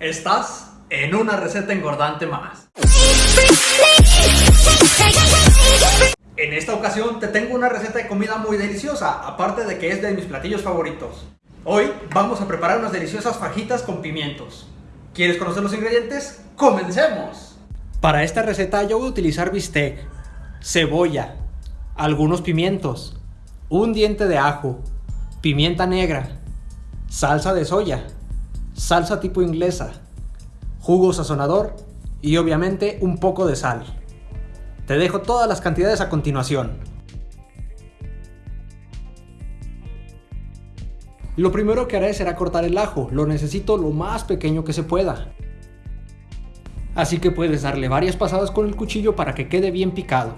Estás en una receta engordante más. En esta ocasión te tengo una receta de comida muy deliciosa, aparte de que es de mis platillos favoritos. Hoy vamos a preparar unas deliciosas fajitas con pimientos. ¿Quieres conocer los ingredientes? ¡Comencemos! Para esta receta yo voy a utilizar bistec, cebolla, algunos pimientos, un diente de ajo, pimienta negra, salsa de soya, salsa tipo inglesa, jugo sazonador y obviamente un poco de sal. Te dejo todas las cantidades a continuación. Lo primero que haré será cortar el ajo, lo necesito lo más pequeño que se pueda. Así que puedes darle varias pasadas con el cuchillo para que quede bien picado.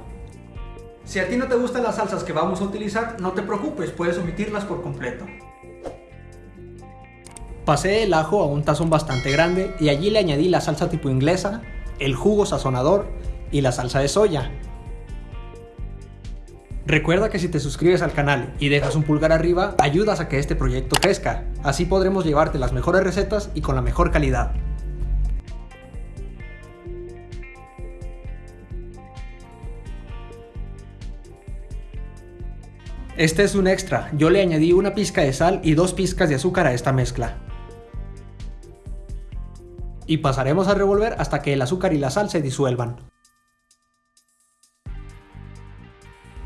Si a ti no te gustan las salsas que vamos a utilizar, no te preocupes, puedes omitirlas por completo. Pasé el ajo a un tazón bastante grande y allí le añadí la salsa tipo inglesa, el jugo sazonador y la salsa de soya. Recuerda que si te suscribes al canal y dejas un pulgar arriba, ayudas a que este proyecto crezca. Así podremos llevarte las mejores recetas y con la mejor calidad. Este es un extra, yo le añadí una pizca de sal y dos pizcas de azúcar a esta mezcla y pasaremos a revolver hasta que el azúcar y la sal se disuelvan.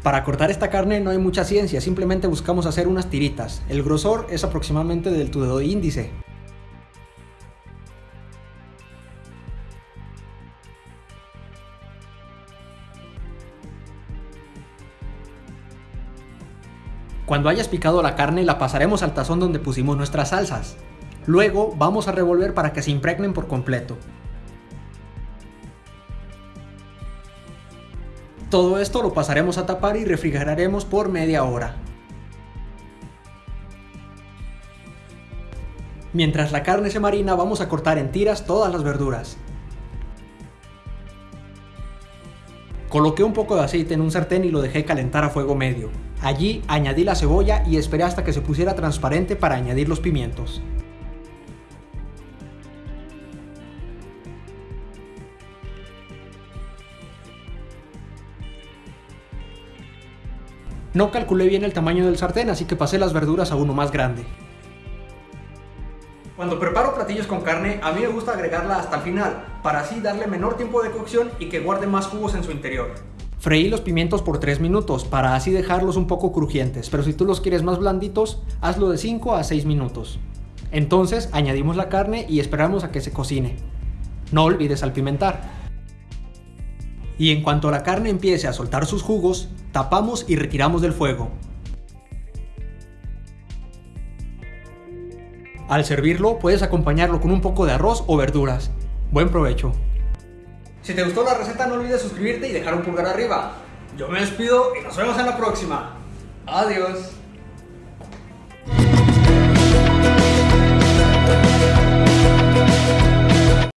Para cortar esta carne no hay mucha ciencia, simplemente buscamos hacer unas tiritas. El grosor es aproximadamente del tu dedo índice. Cuando hayas picado la carne la pasaremos al tazón donde pusimos nuestras salsas. Luego vamos a revolver para que se impregnen por completo. Todo esto lo pasaremos a tapar y refrigeraremos por media hora. Mientras la carne se marina vamos a cortar en tiras todas las verduras. Coloqué un poco de aceite en un sartén y lo dejé calentar a fuego medio. Allí añadí la cebolla y esperé hasta que se pusiera transparente para añadir los pimientos. No calculé bien el tamaño del sartén, así que pasé las verduras a uno más grande. Cuando preparo platillos con carne, a mí me gusta agregarla hasta el final, para así darle menor tiempo de cocción y que guarde más jugos en su interior. Freí los pimientos por 3 minutos, para así dejarlos un poco crujientes, pero si tú los quieres más blanditos, hazlo de 5 a 6 minutos. Entonces añadimos la carne y esperamos a que se cocine. No olvides salpimentar. Y en cuanto la carne empiece a soltar sus jugos, tapamos y retiramos del fuego. Al servirlo puedes acompañarlo con un poco de arroz o verduras. Buen provecho. Si te gustó la receta no olvides suscribirte y dejar un pulgar arriba. Yo me despido y nos vemos en la próxima. Adiós.